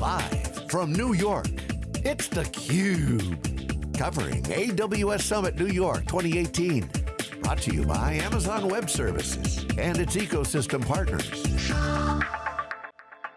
Live from New York, it's theCUBE. Covering AWS Summit New York 2018. Brought to you by Amazon Web Services and its ecosystem partners.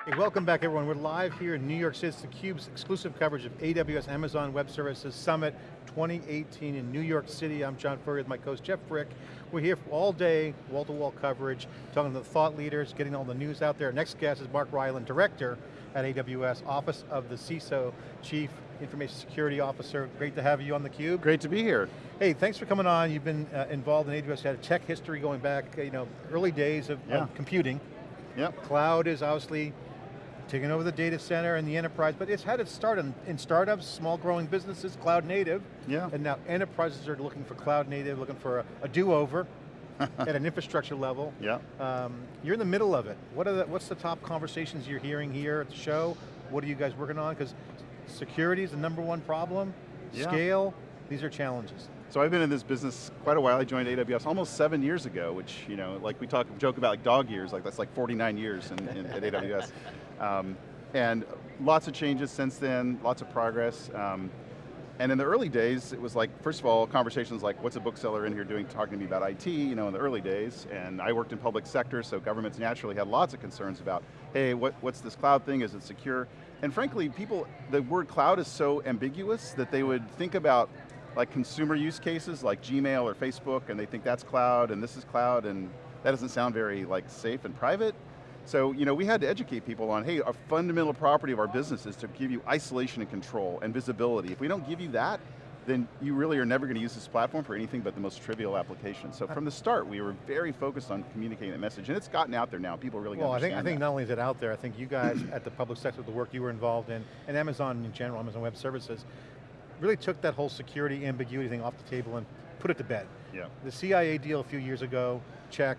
Hey, welcome back everyone. We're live here in New York City. It's theCUBE's exclusive coverage of AWS Amazon Web Services Summit 2018 in New York City. I'm John Furrier with my co-host Jeff Frick. We're here all day, wall-to-wall -wall coverage, talking to the thought leaders, getting all the news out there. Next guest is Mark Ryland, Director at AWS, Office of the CISO, Chief Information Security Officer. Great to have you on theCUBE. Great to be here. Hey, thanks for coming on. You've been uh, involved in AWS, you had a tech history going back, you know, early days of, yeah. of computing. Yep. Cloud is obviously taking over the data center and the enterprise, but it's had its start in, in startups, small growing businesses, cloud native. Yeah. And now enterprises are looking for cloud native, looking for a, a do-over at an infrastructure level. Yeah. Um, you're in the middle of it. What are the, what's the top conversations you're hearing here at the show? What are you guys working on? Because security is the number one problem. Yeah. Scale, these are challenges. So I've been in this business quite a while. I joined AWS almost seven years ago, which, you know, like we talk, joke about like dog years, like that's like 49 years in, in at AWS. Um, and lots of changes since then, lots of progress. Um, and in the early days, it was like, first of all, conversations like, what's a bookseller in here doing, talking to me about IT, you know, in the early days. And I worked in public sector, so governments naturally had lots of concerns about, hey, what, what's this cloud thing, is it secure? And frankly, people, the word cloud is so ambiguous that they would think about like consumer use cases like Gmail or Facebook and they think that's cloud and this is cloud and that doesn't sound very like safe and private. So, you know, we had to educate people on, hey, a fundamental property of our business is to give you isolation and control and visibility. If we don't give you that, then you really are never going to use this platform for anything but the most trivial application. So from the start, we were very focused on communicating that message, and it's gotten out there now. People really well, I think, I think that. not only is it out there, I think you guys at the public sector, the work you were involved in, and Amazon in general, Amazon Web Services, really took that whole security ambiguity thing off the table and put it to bed. Yeah. The CIA deal a few years ago, check.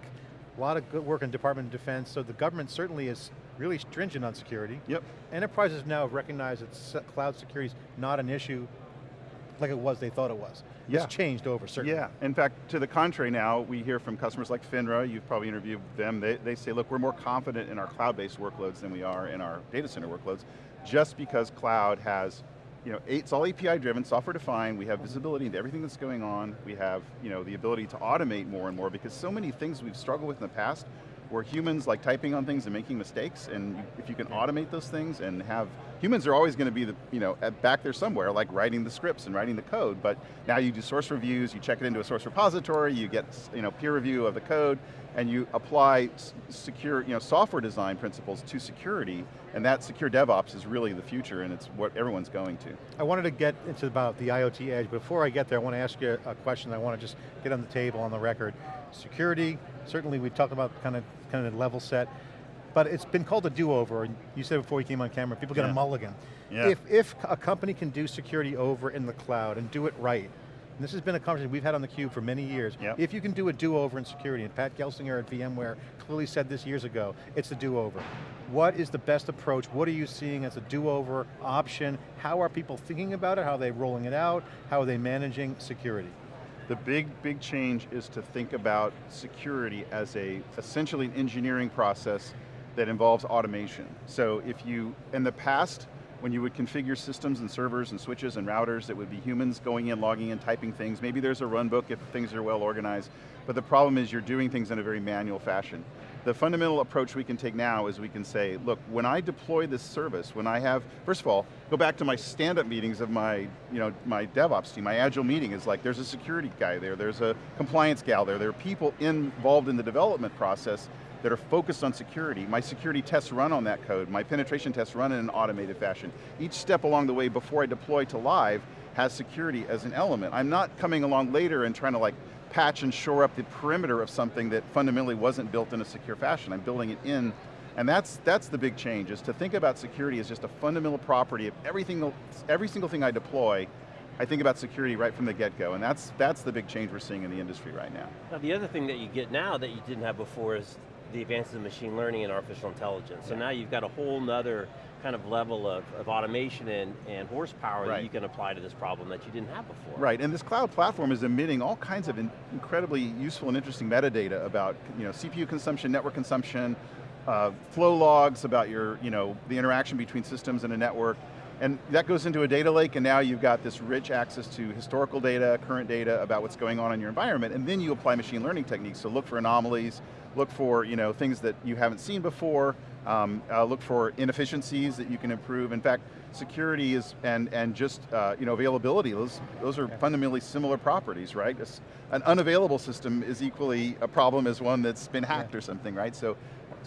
A lot of good work in Department of Defense, so the government certainly is really stringent on security. Yep. Enterprises now recognize that cloud security is not an issue like it was they thought it was. Yeah. It's changed over, certainly. Yeah, in fact, to the contrary now, we hear from customers like FINRA, you've probably interviewed them, they, they say, look, we're more confident in our cloud-based workloads than we are in our data center workloads, just because cloud has you know, it's all API driven, software defined, we have visibility into everything that's going on, we have you know, the ability to automate more and more because so many things we've struggled with in the past where humans like typing on things and making mistakes. And if you can automate those things and have, humans are always going to be the, you know, back there somewhere like writing the scripts and writing the code, but now you do source reviews, you check it into a source repository, you get you know, peer review of the code, and you apply secure, you know, software design principles to security, and that secure DevOps is really the future and it's what everyone's going to. I wanted to get into about the IoT edge, before I get there, I want to ask you a question I want to just get on the table, on the record. Security, certainly we talked about kind of, kind of level set, but it's been called a do-over, and you said before you came on camera, people get yeah. a mulligan. Yeah. If, if a company can do security over in the cloud and do it right, and this has been a conversation we've had on theCUBE for many years. Yep. If you can do a do-over in security, and Pat Gelsinger at VMware clearly said this years ago, it's a do-over. What is the best approach? What are you seeing as a do-over option? How are people thinking about it? How are they rolling it out? How are they managing security? The big, big change is to think about security as a, essentially an engineering process that involves automation. So if you, in the past, when you would configure systems and servers and switches and routers, it would be humans going in, logging in, typing things. Maybe there's a run book if things are well organized, but the problem is you're doing things in a very manual fashion. The fundamental approach we can take now is we can say, look, when I deploy this service, when I have, first of all, go back to my stand-up meetings of my, you know, my DevOps team, my agile meeting is like, there's a security guy there, there's a compliance gal there, there are people involved in the development process that are focused on security. My security tests run on that code. My penetration tests run in an automated fashion. Each step along the way before I deploy to live has security as an element. I'm not coming along later and trying to like patch and shore up the perimeter of something that fundamentally wasn't built in a secure fashion. I'm building it in and that's, that's the big change, is to think about security as just a fundamental property of everything, every single thing I deploy, I think about security right from the get-go, and that's, that's the big change we're seeing in the industry right now. Now the other thing that you get now that you didn't have before is the advances of machine learning and artificial intelligence. So now you've got a whole nother kind of level of, of automation and, and horsepower right. that you can apply to this problem that you didn't have before. Right, and this cloud platform is emitting all kinds of in incredibly useful and interesting metadata about you know, CPU consumption, network consumption, uh, flow logs about your, you know, the interaction between systems and a network, and that goes into a data lake, and now you've got this rich access to historical data, current data about what's going on in your environment, and then you apply machine learning techniques, so look for anomalies, look for you know, things that you haven't seen before, um, uh, look for inefficiencies that you can improve. In fact, security is, and, and just uh, you know, availability, those, those are fundamentally similar properties, right? An unavailable system is equally a problem as one that's been hacked yeah. or something, right? So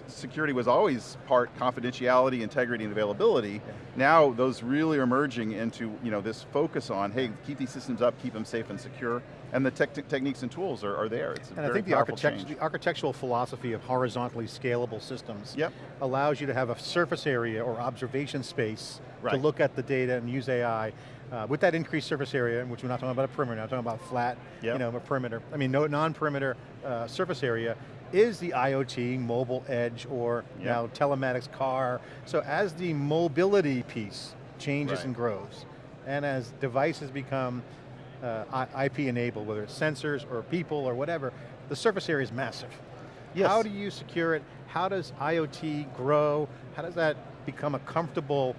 security was always part confidentiality, integrity, and availability. Yeah. Now those really are merging into you know, this focus on, hey, keep these systems up, keep them safe and secure, and the te techniques and tools are, are there. It's and I think the, architect the, architectural philosophy of horizontally scalable systems yep. allows you to have a surface area or observation space right. to look at the data and use AI. Uh, with that increased surface area, which we're not talking about a perimeter, I'm talking about flat, yep. you know, a perimeter. I mean, no non-perimeter uh, surface area, is the IoT, mobile edge, or yep. now telematics car. So as the mobility piece changes right. and grows, and as devices become uh, IP enabled, whether it's sensors or people or whatever, the surface area is massive. Yes. How do you secure it? How does IoT grow? How does that become a comfortable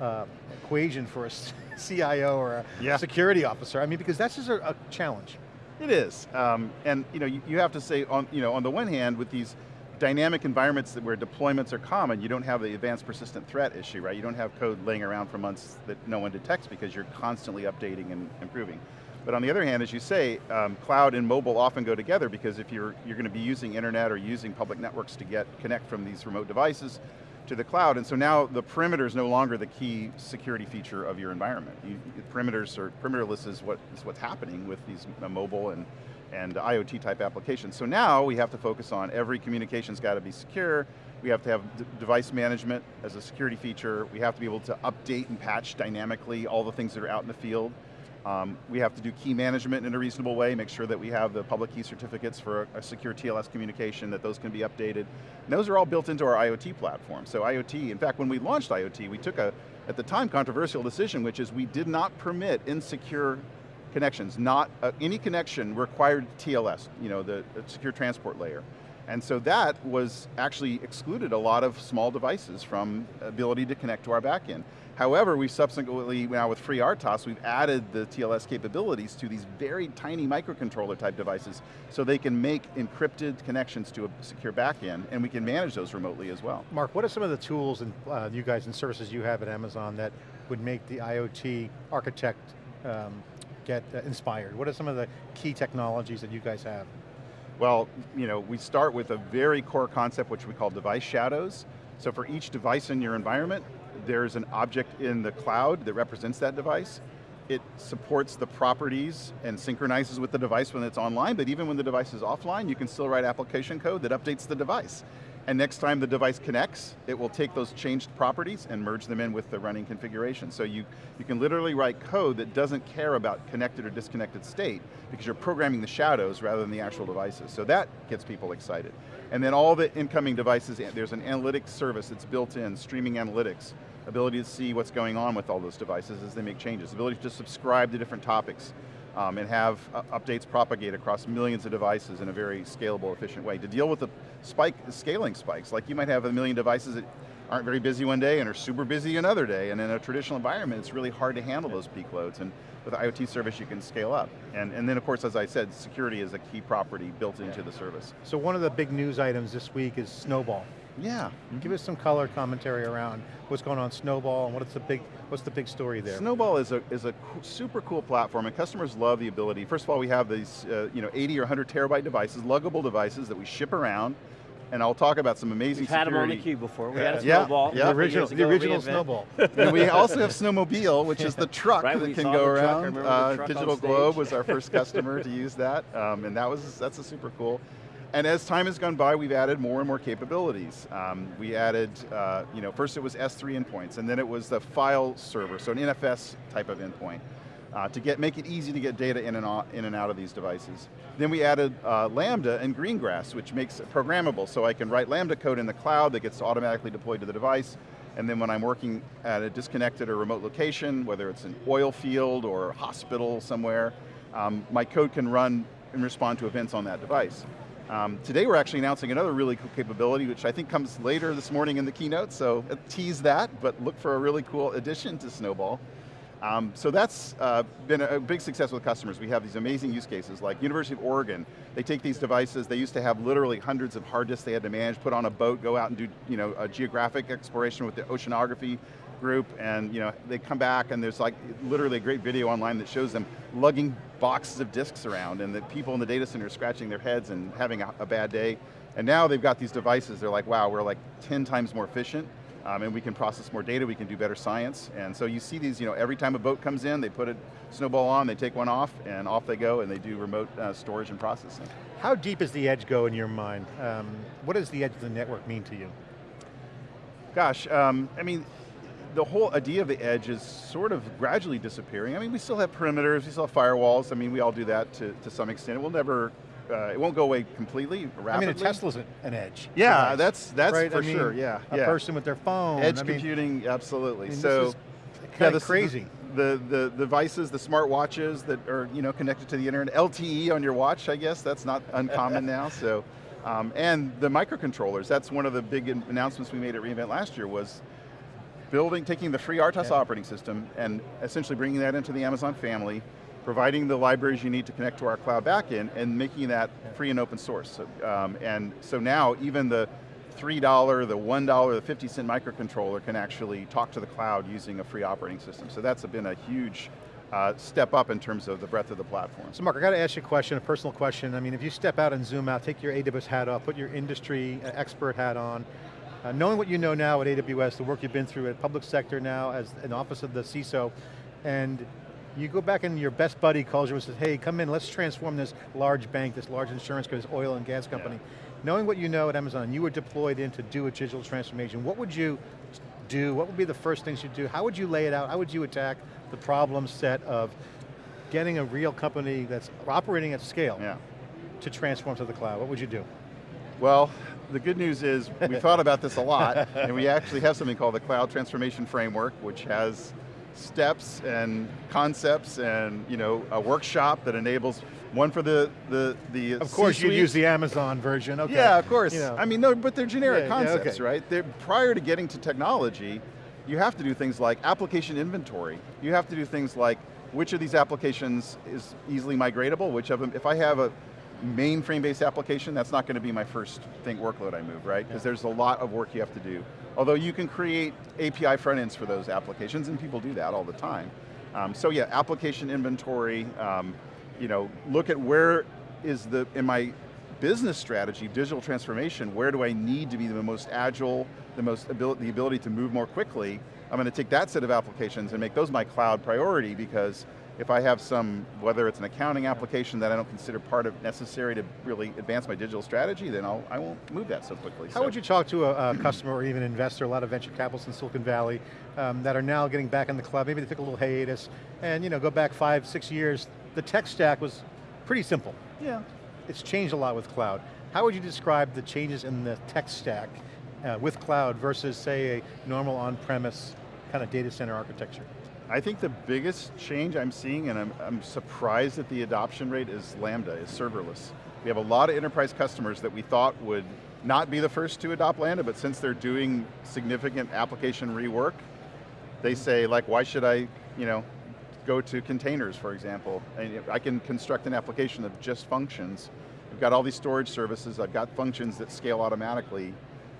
uh, equation for a CIO or a yeah. security officer? I mean, because that's just a, a challenge. It is, um, and you know, you, you, have to say, on, you know, on the one hand, with these dynamic environments where deployments are common, you don't have the advanced persistent threat issue, right? You don't have code laying around for months that no one detects because you're constantly updating and improving. But on the other hand, as you say, um, cloud and mobile often go together because if you're, you're going to be using internet or using public networks to get connect from these remote devices, to the cloud, and so now the perimeter is no longer the key security feature of your environment. You, perimeters or perimeterless is, what, is what's happening with these uh, mobile and, and IoT type applications. So now we have to focus on every communication's got to be secure, we have to have device management as a security feature, we have to be able to update and patch dynamically all the things that are out in the field, um, we have to do key management in a reasonable way, make sure that we have the public key certificates for a, a, secure TLS communication, that those can be updated. And those are all built into our IoT platform. So IoT, in fact, when we launched IoT, we took a, at the time, controversial decision, which is we did not permit insecure connections. Not, uh, any connection required TLS, you know, the, secure transport layer. And so that was actually excluded a lot of small devices from ability to connect to our backend. However, we subsequently, now with FreeRTOS, we've added the TLS capabilities to these very tiny microcontroller type devices so they can make encrypted connections to a secure backend and we can manage those remotely as well. Mark, what are some of the tools and uh, you guys and services you have at Amazon that would make the IoT architect um, get uh, inspired? What are some of the key technologies that you guys have? Well, you know, we start with a very core concept which we call device shadows. So for each device in your environment, there's an object in the cloud that represents that device. It supports the properties and synchronizes with the device when it's online, but even when the device is offline, you can still write application code that updates the device. And next time the device connects, it will take those changed properties and merge them in with the running configuration. So you, you can literally write code that doesn't care about connected or disconnected state because you're programming the shadows rather than the actual devices. So that gets people excited. And then all the incoming devices, there's an analytics service that's built in, streaming analytics, ability to see what's going on with all those devices as they make changes, ability to subscribe to different topics, um, and have uh, updates propagate across millions of devices in a very scalable, efficient way. To deal with the spike, scaling spikes, like you might have a million devices that aren't very busy one day and are super busy another day, and in a traditional environment, it's really hard to handle those peak loads, and with IoT service, you can scale up. And, and then of course, as I said, security is a key property built into the service. So one of the big news items this week is Snowball. Yeah. Give us some color commentary around what's going on Snowball and what's the big what's the big story there? Snowball is a is a super cool platform and customers love the ability. First of all, we have these uh, you know 80 or 100 terabyte devices, luggable devices that we ship around. And I'll talk about some amazing We've security. had them on the cube before. We had a snowball. Yeah, the original, the original snowball. and we also have Snowmobile, which is the truck right, that can go around. Uh, Digital Globe was our first customer to use that, um, and that was that's a super cool. And as time has gone by, we've added more and more capabilities. Um, we added, uh, you know, first it was S3 endpoints, and then it was the file server, so an NFS type of endpoint. Uh, to get, make it easy to get data in and, out, in and out of these devices. Then we added uh, Lambda and Greengrass, which makes it programmable, so I can write Lambda code in the cloud that gets automatically deployed to the device, and then when I'm working at a disconnected or remote location, whether it's an oil field or hospital somewhere, um, my code can run and respond to events on that device. Um, today we're actually announcing another really cool capability, which I think comes later this morning in the keynote, so uh, tease that, but look for a really cool addition to Snowball. Um, so that's uh, been a big success with customers. We have these amazing use cases like University of Oregon. They take these devices, they used to have literally hundreds of hard disks they had to manage, put on a boat, go out and do you know, a geographic exploration with the oceanography group, and you know, they come back and there's like literally a great video online that shows them lugging boxes of disks around and the people in the data center scratching their heads and having a, a bad day. And now they've got these devices, they're like, wow, we're like 10 times more efficient um, and we can process more data, we can do better science. And so you see these, you know, every time a boat comes in, they put a snowball on, they take one off, and off they go, and they do remote uh, storage and processing. How deep does the edge go in your mind? Um, what does the edge of the network mean to you? Gosh, um, I mean, the whole idea of the edge is sort of gradually disappearing. I mean, we still have perimeters, we still have firewalls. I mean, we all do that to, to some extent. It will never uh, it won't go away completely, rapidly. I mean, a Tesla's an edge. Yeah, that's that's right? for I mean, sure. Yeah, a yeah. person with their phone. Edge I computing, mean, absolutely. I mean, so, yeah, this crazy. The, the, the devices, the smart watches that are you know connected to the internet, LTE on your watch, I guess that's not uncommon now. So, um, and the microcontrollers. That's one of the big announcements we made at reInvent last year was building, taking the FreeRTOS yeah. operating system and essentially bringing that into the Amazon family, providing the libraries you need to connect to our cloud backend and making that free and open source. So, um, and so now even the $3, the $1, the 50 cent microcontroller can actually talk to the cloud using a free operating system. So that's been a huge uh, step up in terms of the breadth of the platform. So Mark, I got to ask you a question, a personal question. I mean, if you step out and zoom out, take your AWS hat off, put your industry uh, expert hat on, uh, knowing what you know now at AWS, the work you've been through at public sector now as an office of the CISO, and you go back and your best buddy calls you and says, hey, come in, let's transform this large bank, this large insurance company, this oil and gas company. Yeah. Knowing what you know at Amazon, you were deployed in to do a digital transformation, what would you do? What would be the first things you do? How would you lay it out? How would you attack the problem set of getting a real company that's operating at scale yeah. to transform to the cloud? What would you do? Well, the good news is we thought about this a lot, and we actually have something called the Cloud Transformation Framework, which has steps and concepts and you know a workshop that enables one for the the the. Of course, you use the Amazon version. Okay. Yeah, of course. You know. I mean, no, but they're generic yeah, concepts, yeah, okay. right? They're, prior to getting to technology, you have to do things like application inventory. You have to do things like which of these applications is easily migratable. Which of them, if I have a mainframe-based application, that's not going to be my first thing workload I move, right? Because yeah. there's a lot of work you have to do. Although you can create API front ends for those applications, and people do that all the time. Um, so yeah, application inventory, um, you know, look at where is the, in my business strategy, digital transformation, where do I need to be the most agile, the most ability, the ability to move more quickly? I'm going to take that set of applications and make those my cloud priority because if I have some, whether it's an accounting application that I don't consider part of necessary to really advance my digital strategy, then I'll, I won't move that so quickly. How so. would you talk to a, a customer or even investor, a lot of venture capitalists in Silicon Valley, um, that are now getting back in the cloud, maybe they took a little hiatus, and you know, go back five, six years, the tech stack was pretty simple. Yeah. It's changed a lot with cloud. How would you describe the changes in the tech stack uh, with cloud versus say a normal on-premise kind of data center architecture? I think the biggest change I'm seeing, and I'm, I'm surprised at the adoption rate, is Lambda, is serverless. We have a lot of enterprise customers that we thought would not be the first to adopt Lambda, but since they're doing significant application rework, they say like, why should I, you know, go to containers, for example. And I can construct an application of just functions. I've got all these storage services, I've got functions that scale automatically,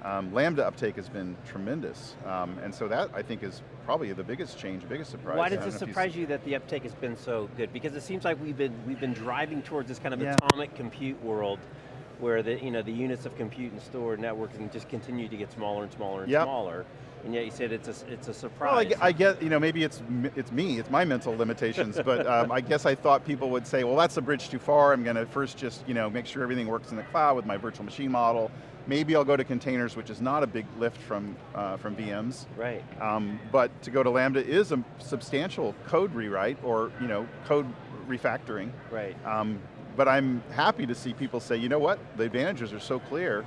um, Lambda uptake has been tremendous, um, and so that I think is probably the biggest change, biggest surprise. Why does it surprise you that the uptake has been so good? Because it seems like we've been we've been driving towards this kind of yeah. atomic compute world, where the you know the units of compute and store networking just continue to get smaller and smaller and yep. smaller. And yet you said it's a, it's a surprise. Well, I, I get, you know, maybe it's it's me, it's my mental limitations, but um, I guess I thought people would say, well, that's a bridge too far. I'm going to first just, you know, make sure everything works in the cloud with my virtual machine model. Maybe I'll go to containers, which is not a big lift from, uh, from VMs. Right. Um, but to go to Lambda is a substantial code rewrite or you know, code refactoring. Right. Um, but I'm happy to see people say, you know what, the advantages are so clear,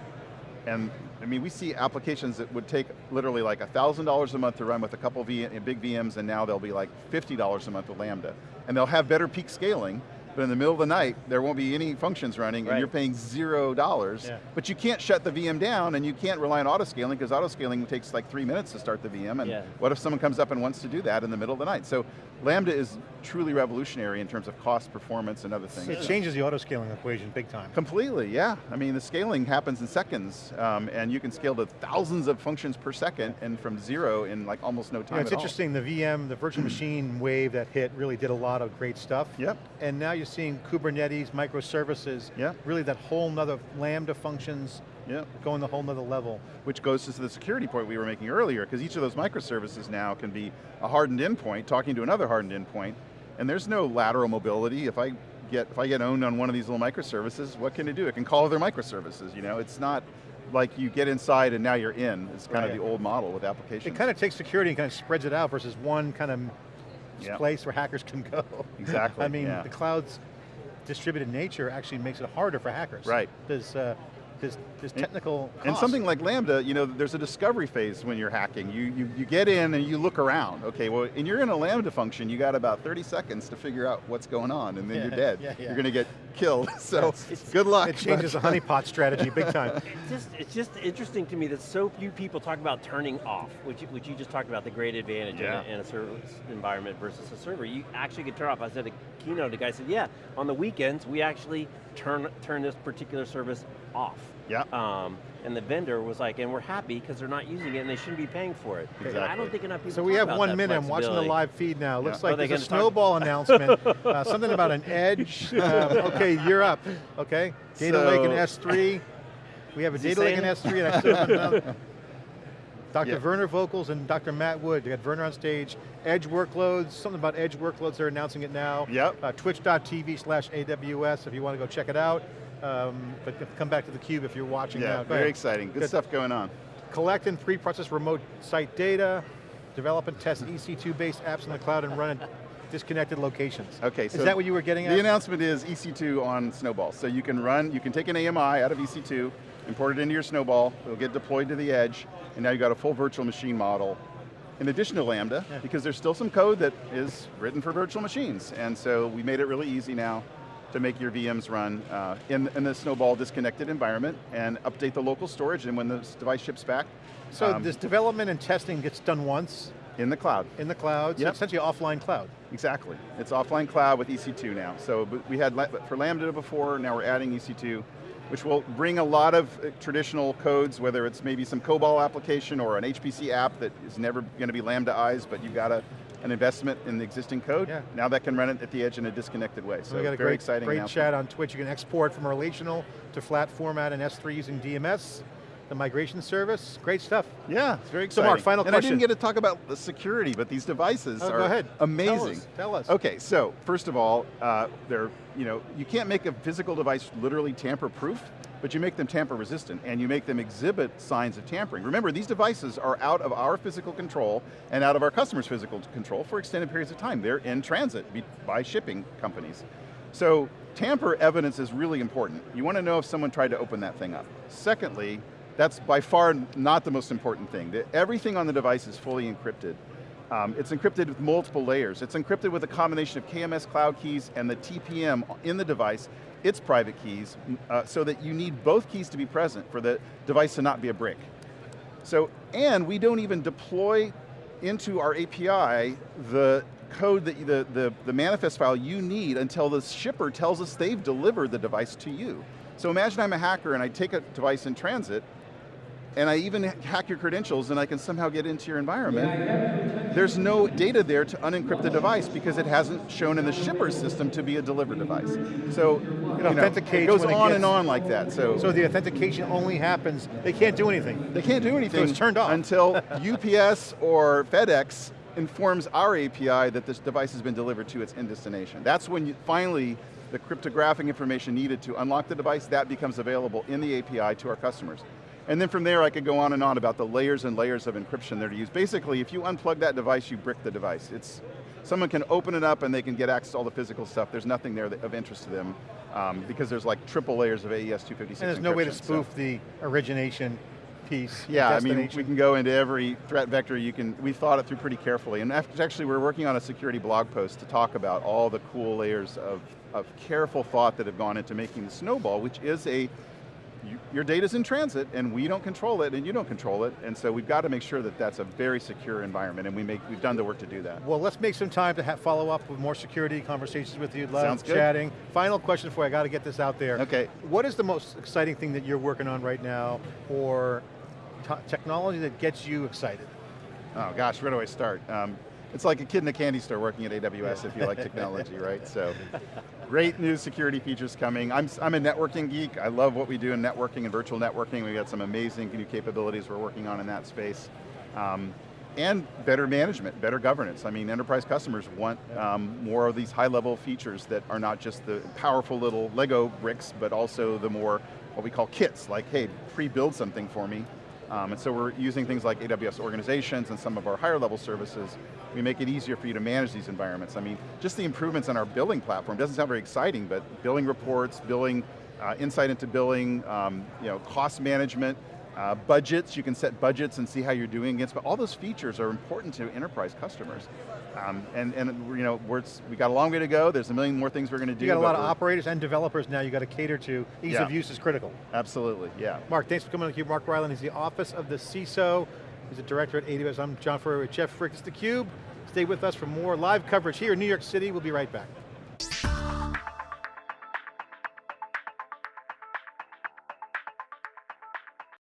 and I mean, we see applications that would take literally like $1,000 a month to run with a couple v big VMs, and now they'll be like $50 a month with Lambda. And they'll have better peak scaling, but in the middle of the night, there won't be any functions running Right. and you're paying zero dollars, Yeah. but you can't shut the VM down and you can't rely on auto scaling because auto scaling takes like three minutes to start the VM and Yeah. what if someone comes up and wants to do that in the middle of the night? So Lambda is truly revolutionary in terms of cost, performance, and other things. It changes the auto scaling equation big time. Completely, yeah. I mean, the scaling happens in seconds, um, and you can scale to thousands of functions per second, and from zero in like almost no You time know, it's at all. interesting, the VM, the virtual machine wave that hit really did a lot of great stuff. Yep. And now you're seeing Kubernetes, microservices, Yep. really that whole nother Lambda functions Yep. going the whole nother level. Which goes to the security point we were making earlier, because each of those microservices now can be a hardened endpoint talking to another hardened endpoint, and there's no lateral mobility. If I get if I get owned on one of these little microservices, what can it do? It can call other microservices. You know, it's not like you get inside and now you're in. It's kind Right. of the old model with applications. It kind of takes security and kind of spreads it out versus one kind of Yeah. place where hackers can go. Exactly, I mean, yeah. the cloud's distributed nature actually makes it harder for hackers. Right. There's, uh, there's, there's technical And cost. something like Lambda, you know, there's a discovery phase when you're hacking. You, you, you get in and you look around. Okay, well, and you're in a Lambda function, you got about 30 seconds to figure out what's going on, and then Yeah, you're dead. yeah, yeah. You're going to get killed, so It's- good luck. It changes the honeypot strategy big time. It's just, it's just interesting to me that so few people talk about turning off, which, you- which you just talked about, the great advantage in, a, in a service environment versus a server. You actually can turn off. I said a keynote, the guy said, yeah, on the weekends, we actually turn, turn this particular service off. Yeah. Um, and the vendor was like, and we're happy because they're not using it and they shouldn't be paying for it. And I don't think enough people So we talk have about one minute, I'm watching the live feed now. Looks Yeah. like there's a snowball announcement, uh, something about an edge. Um, okay, you're up, okay? Data So- Lake and S3. We have a Data Lake saying and? S3 and I still haven't Dr. Yeah. Werner Vogels and Dr. Matt Wood, they got Werner on stage. Edge workloads, something about edge workloads, they're announcing it now. Yep. Uh, Twitch.tv slash AWS if you want to go check it out. Um, but come back to the cube if you're watching Yeah, now. Very exciting. Good, Good. stuff going on. Collect and pre-process remote site data, develop and test EC2-based apps in the cloud and run at disconnected locations. Okay, Is so that what you were getting The at? announcement is EC2 on Snowball. So you can run, you can take an AMI out of EC2, import it into your Snowball, it'll get deployed to the edge, and now you've got a full virtual machine model. In addition to Lambda, Yeah. because there's still some code that is written for virtual machines. And so we made it really easy now to make your VMs run uh, in, in the Snowball disconnected environment and update the local storage and when the device ships back, So um, this development and testing gets done once in the cloud. in the cloud, so Yep. essentially offline cloud. Exactly. It's offline cloud with EC2 now. So we had for Lambda before, now we're adding EC2, which will bring a lot of uh, traditional codes, whether it's maybe some COBOL application or an HPC app that is never going to be Lambdaized, but you've got a, an investment in the existing code. Yeah. Now that can run it at the edge in a disconnected way. So we got a very great, exciting great chat on Twitch. You can export from relational to flat format in S3 using DMS, the migration service. Great stuff. Yeah, it's very exciting. So. Mark, final and I didn't get to talk about the security, but these devices Oh, are go ahead. amazing. Tell us. Tell us. Okay, so first of all, uh, they're, you know, you can't make a physical device literally tamper-proof, but you make them tamper-resistant, and you make them exhibit signs of tampering. Remember, these devices are out of our physical control and out of our customers' physical control for extended periods of time. They're in transit by shipping companies. So tamper evidence is really important. You want to know if someone tried to open that thing up. Secondly, that's by far not the most important thing. The- Everything on the device is fully encrypted. Um, it's encrypted with multiple layers. It's encrypted with a combination of KMS cloud keys and the TPM in the device, its private keys, uh, so that you need both keys to be present for the device to not be a brick. So, and we don't even deploy into our API the code that the, the, the manifest file you need until the shipper tells us they've delivered the device to you. So imagine I'm a hacker and I take a device in transit and I even hack your credentials and I can somehow get into your environment. There's no data there to unencrypt the device because it hasn't shown in the shipper's system to be a delivered device. So It you know, it goes it on gets- and on like that. So, So the authentication only happens, they can't do anything. they can't do anything it's turned off. until UPS or FedEx informs our API that this device has been delivered to its end destination. That's when you, finally the cryptographic information needed to unlock the device, that becomes available in the API to our customers. And then from there I could go on and on about the layers and layers of encryption there to use. Basically, if you unplug that device, you brick the device. It's, someone can open it up and they can get access to all the physical stuff. There's nothing there that, of interest to them um, because there's like triple layers of AES 256 And there's no way to encryption, so- spoof the origination piece. Yeah, I mean, we can go into every threat vector you can, we thought it through pretty carefully. And actually, we're working on a security blog post to talk about all the cool layers of, of careful thought that have gone into making the Snowball, which is a, you, your data's in transit and we don't control it and you don't control it. And so we've got to make sure that that's a very secure environment and we make, we've done the work to do that. Well, let's make some time to follow up with more security conversations with you. Love Sounds good. chatting. Final question for you, I got to get this out there. Okay. What is the most exciting thing that you're working on right now, or technology that gets you excited? Oh gosh, where do I start? Um, it's like a kid in a candy store working at AWS if you like technology, right? So, great new security features coming. I'm, I'm a networking geek. I love what we do in networking and virtual networking. We've got some amazing new capabilities we're working on in that space. Um, and better management, better governance. I mean, enterprise customers want um, more of these high level features that are not just the powerful little Lego bricks, but also the more, what we call kits, like, hey, pre-build something for me. Um, and so we're using things like AWS organizations and some of our higher level services. We make it easier for you to manage these environments. I mean, just the improvements on our billing platform doesn't sound very exciting, but billing reports, billing, uh, insight into billing, um, you know, cost management, uh, budgets, you can set budgets and see how you're doing against, but all those features are important to enterprise customers. Um, and, and you know, we're, we got a long way to go, there's a million more things we're going to do. You got a lot of operators and developers now you got to cater to. Ease Yeah. of use is critical. Absolutely, yeah. Mark, thanks for coming on theCUBE. Mark Ryland, is the Office of the CISO. He's the Director at AWS. I'm John Furrier with Jeff Frick. It's theCUBE. Stay with us for more live coverage here in New York City. We'll be right back.